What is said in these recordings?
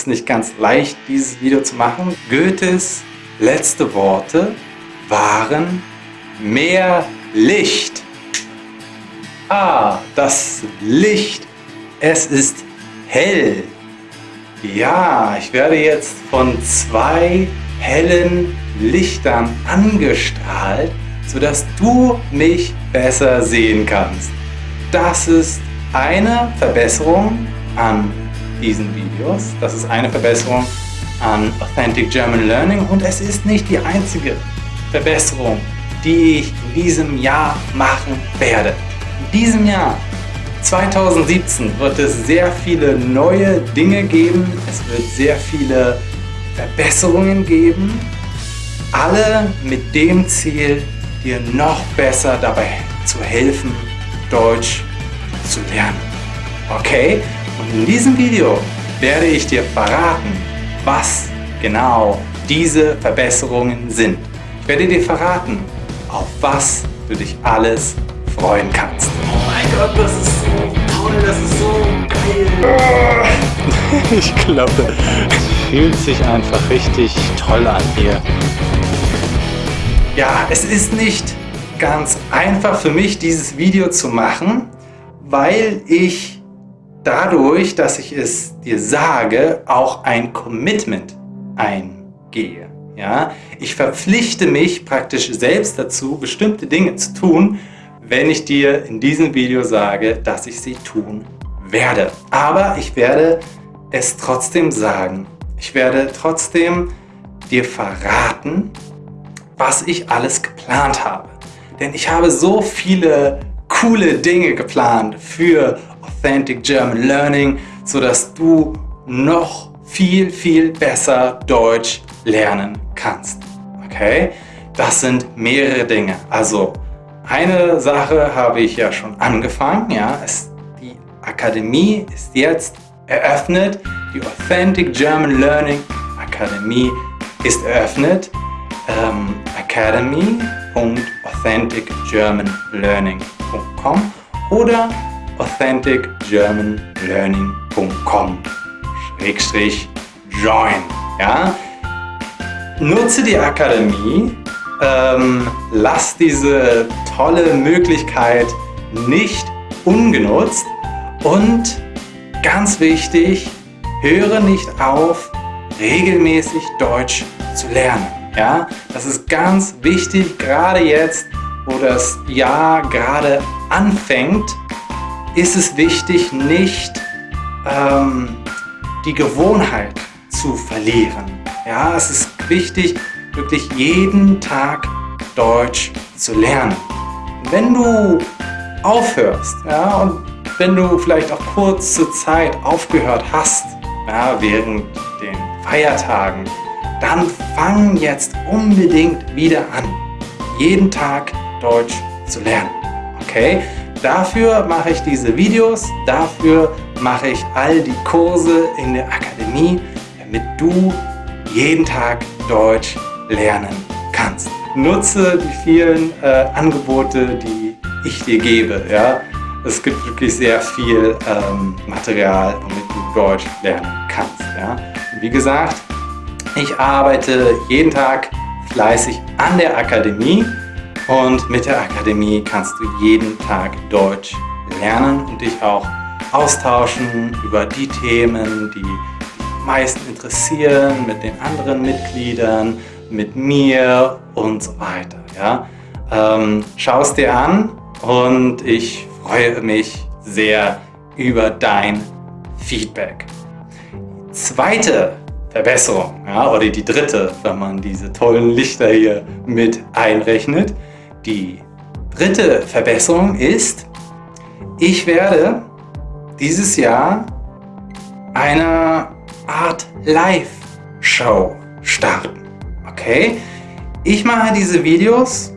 es nicht ganz leicht, dieses Video zu machen. Goethes letzte Worte waren mehr Licht. Ah, das Licht. Es ist hell. Ja, ich werde jetzt von zwei hellen Lichtern angestrahlt, sodass du mich besser sehen kannst. Das ist eine Verbesserung an diesen Videos. Das ist eine Verbesserung an Authentic German Learning und es ist nicht die einzige Verbesserung, die ich in diesem Jahr machen werde. In diesem Jahr 2017 wird es sehr viele neue Dinge geben, es wird sehr viele Verbesserungen geben, alle mit dem Ziel, dir noch besser dabei zu helfen, Deutsch zu lernen. Okay? Und in diesem Video werde ich dir verraten, was genau diese Verbesserungen sind. Ich werde dir verraten, auf was du dich alles freuen kannst. Oh mein Gott, das ist so toll, das ist so geil. ich glaube, es fühlt sich einfach richtig toll an hier. Ja, es ist nicht ganz einfach für mich, dieses Video zu machen, weil ich dadurch, dass ich es dir sage, auch ein Commitment eingehe. Ja? Ich verpflichte mich praktisch selbst dazu, bestimmte Dinge zu tun, wenn ich dir in diesem Video sage, dass ich sie tun werde. Aber ich werde es trotzdem sagen. Ich werde trotzdem dir verraten, was ich alles geplant habe. Denn ich habe so viele coole Dinge geplant für Authentic German Learning, sodass du noch viel, viel besser Deutsch lernen kannst. Okay? Das sind mehrere Dinge. Also eine Sache habe ich ja schon angefangen. Ja? Es, die Akademie ist jetzt eröffnet. Die Authentic German Learning Akademie ist eröffnet. Ähm, academy.authenticgermanlearning.com oder authenticgermanlearning.com join. Ja? Nutze die Akademie, ähm, lass diese tolle Möglichkeit nicht ungenutzt und ganz wichtig, höre nicht auf, regelmäßig Deutsch zu lernen. Ja, das ist ganz wichtig, gerade jetzt, wo das Jahr gerade anfängt, ist es wichtig, nicht ähm, die Gewohnheit zu verlieren. Ja, es ist wichtig, wirklich jeden Tag Deutsch zu lernen. Wenn du aufhörst ja, und wenn du vielleicht auch kurze Zeit aufgehört hast, ja, während den Feiertagen, dann fang jetzt unbedingt wieder an, jeden Tag Deutsch zu lernen. Okay? Dafür mache ich diese Videos, dafür mache ich all die Kurse in der Akademie, damit du jeden Tag Deutsch lernen kannst. Nutze die vielen äh, Angebote, die ich dir gebe. Ja? Es gibt wirklich sehr viel ähm, Material, womit du Deutsch lernen kannst. Ja? Wie gesagt, ich arbeite jeden Tag fleißig an der Akademie und mit der Akademie kannst du jeden Tag Deutsch lernen und dich auch austauschen über die Themen, die dich am meisten interessieren, mit den anderen Mitgliedern, mit mir und so weiter. Ja? Ähm, Schau es dir an und ich freue mich sehr über dein Feedback. Zweite Verbesserung, ja, oder die dritte, wenn man diese tollen Lichter hier mit einrechnet. Die dritte Verbesserung ist, ich werde dieses Jahr eine Art Live-Show starten. Okay? Ich mache diese Videos,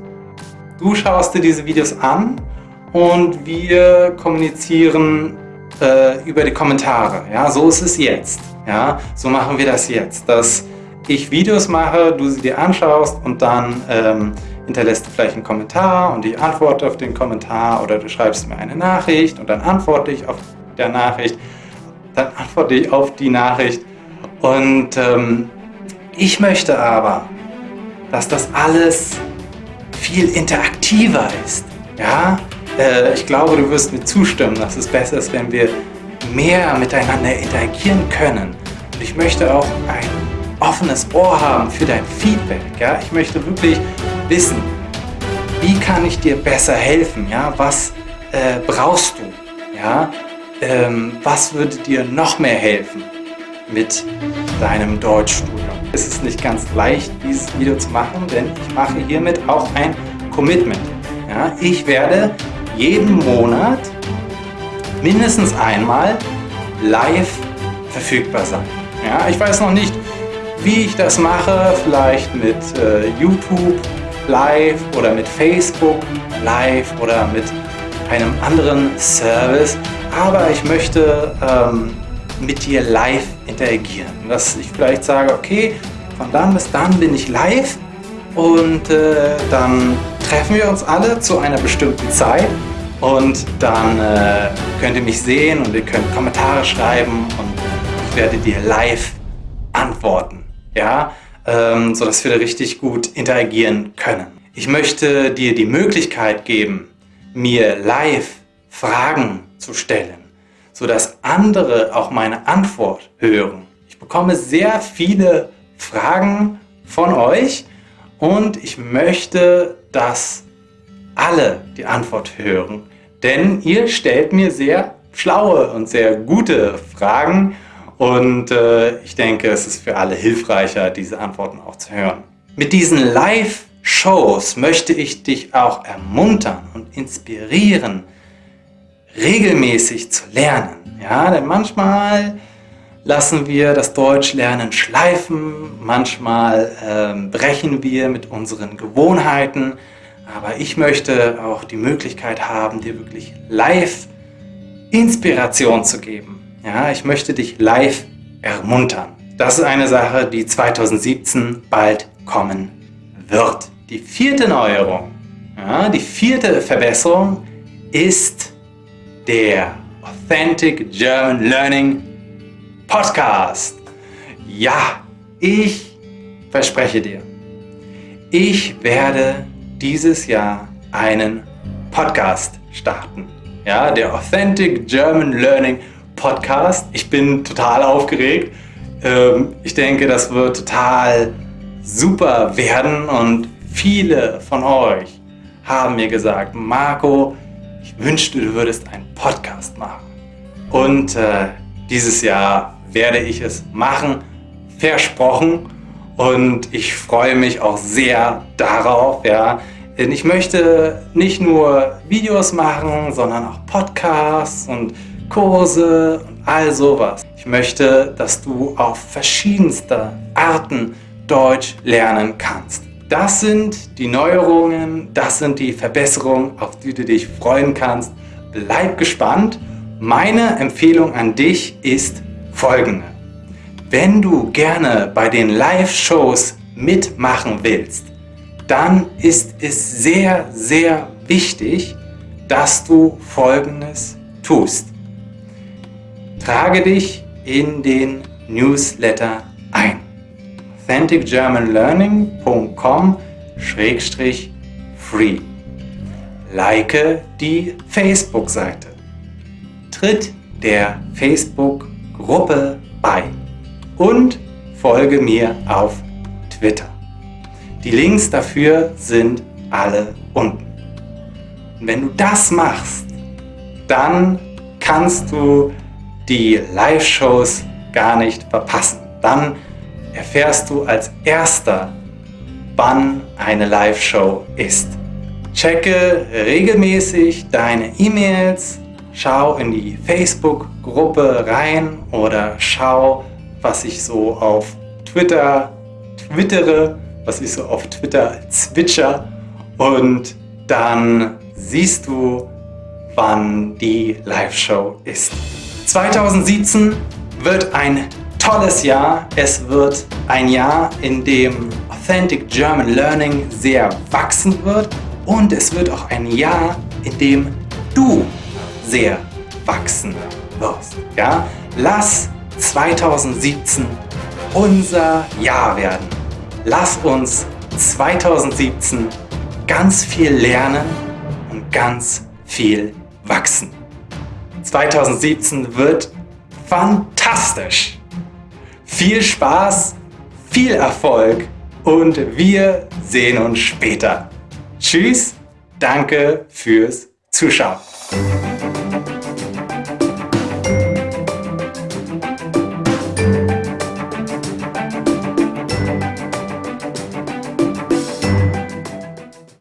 du schaust dir diese Videos an und wir kommunizieren äh, über die Kommentare. Ja, so ist es jetzt. Ja, so machen wir das jetzt, dass ich Videos mache, du sie dir anschaust und dann ähm, hinterlässt du vielleicht einen Kommentar und ich antworte auf den Kommentar oder du schreibst mir eine Nachricht und dann antworte ich auf der Nachricht, dann antworte ich auf die Nachricht Und ähm, ich möchte aber, dass das alles viel interaktiver ist. Ja, äh, ich glaube, du wirst mir zustimmen, dass es besser ist, wenn wir mehr miteinander interagieren können. Und ich möchte auch ein offenes Ohr haben für dein Feedback. Ja? Ich möchte wirklich wissen, wie kann ich dir besser helfen? Ja? Was äh, brauchst du? Ja? Ähm, was würde dir noch mehr helfen mit deinem Deutschstudium? Es ist nicht ganz leicht, dieses Video zu machen, denn ich mache hiermit auch ein Commitment. Ja? Ich werde jeden Monat mindestens einmal live verfügbar sein. Ja, ich weiß noch nicht, wie ich das mache, vielleicht mit äh, YouTube live oder mit Facebook live oder mit einem anderen Service, aber ich möchte ähm, mit dir live interagieren. Dass ich vielleicht sage, okay, von dann bis dann bin ich live und äh, dann treffen wir uns alle zu einer bestimmten Zeit und dann äh, könnt ihr mich sehen und ihr könnt Kommentare schreiben und ich werde dir live antworten, ja, ähm, sodass wir da richtig gut interagieren können. Ich möchte dir die Möglichkeit geben, mir live Fragen zu stellen, sodass andere auch meine Antwort hören. Ich bekomme sehr viele Fragen von euch und ich möchte, dass alle die Antwort hören denn ihr stellt mir sehr schlaue und sehr gute Fragen und äh, ich denke, es ist für alle hilfreicher, diese Antworten auch zu hören. Mit diesen Live-Shows möchte ich dich auch ermuntern und inspirieren, regelmäßig zu lernen. Ja, denn manchmal lassen wir das Deutschlernen schleifen, manchmal äh, brechen wir mit unseren Gewohnheiten, aber ich möchte auch die Möglichkeit haben, dir wirklich live Inspiration zu geben. Ja, ich möchte dich live ermuntern. Das ist eine Sache, die 2017 bald kommen wird. Die vierte Neuerung, ja, die vierte Verbesserung ist der Authentic German Learning Podcast. Ja, ich verspreche dir, ich werde dieses Jahr einen Podcast starten. Ja, der Authentic German Learning Podcast. Ich bin total aufgeregt. Ähm, ich denke, das wird total super werden und viele von euch haben mir gesagt, Marco, ich wünschte, du würdest einen Podcast machen. Und äh, dieses Jahr werde ich es machen, versprochen. Und ich freue mich auch sehr darauf, ja, denn ich möchte nicht nur Videos machen, sondern auch Podcasts und Kurse und all sowas. Ich möchte, dass du auf verschiedenste Arten Deutsch lernen kannst. Das sind die Neuerungen, das sind die Verbesserungen, auf die du dich freuen kannst. Bleib gespannt. Meine Empfehlung an dich ist folgende. Wenn du gerne bei den Live-Shows mitmachen willst, dann ist es sehr, sehr wichtig, dass du Folgendes tust. Trage dich in den Newsletter ein. authenticgermanlearning.com-free Like die Facebook-Seite. Tritt der Facebook-Gruppe bei und folge mir auf Twitter. Die Links dafür sind alle unten. Und wenn du das machst, dann kannst du die Live-Shows gar nicht verpassen. Dann erfährst du als erster, wann eine Live-Show ist. Checke regelmäßig deine E-Mails, schau in die Facebook-Gruppe rein oder schau, was ich so auf Twitter twittere, was ich so auf Twitter zwitscher und dann siehst du, wann die Live-Show ist. 2017 wird ein tolles Jahr. Es wird ein Jahr, in dem Authentic German Learning sehr wachsen wird und es wird auch ein Jahr, in dem du sehr wachsen wirst. Ja? Lass 2017 unser Jahr werden. Lass uns 2017 ganz viel lernen und ganz viel wachsen. 2017 wird fantastisch. Viel Spaß, viel Erfolg und wir sehen uns später. Tschüss, danke fürs Zuschauen.